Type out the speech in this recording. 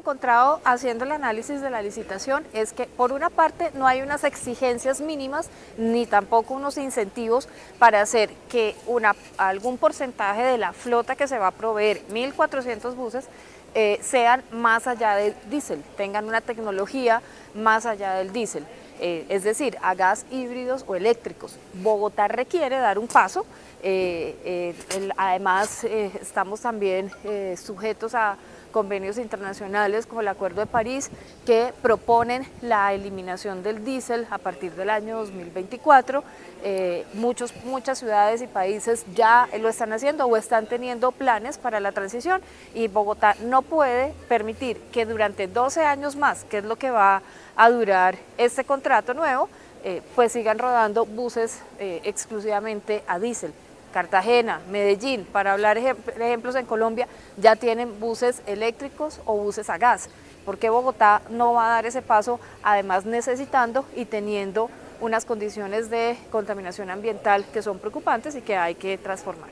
encontrado haciendo el análisis de la licitación es que por una parte no hay unas exigencias mínimas ni tampoco unos incentivos para hacer que una, algún porcentaje de la flota que se va a proveer, 1.400 buses, eh, sean más allá del diésel, tengan una tecnología más allá del diésel. Eh, es decir, a gas híbridos o eléctricos. Bogotá requiere dar un paso, eh, además estamos también sujetos a convenios internacionales como el Acuerdo de París que proponen la eliminación del diésel a partir del año 2024. Eh, muchos, muchas ciudades y países ya lo están haciendo o están teniendo planes para la transición y Bogotá no puede permitir que durante 12 años más, que es lo que va a durar este contrato nuevo, eh, pues sigan rodando buses eh, exclusivamente a diésel. Cartagena, Medellín, para hablar ejemplos en Colombia, ya tienen buses eléctricos o buses a gas. porque Bogotá no va a dar ese paso, además necesitando y teniendo unas condiciones de contaminación ambiental que son preocupantes y que hay que transformar?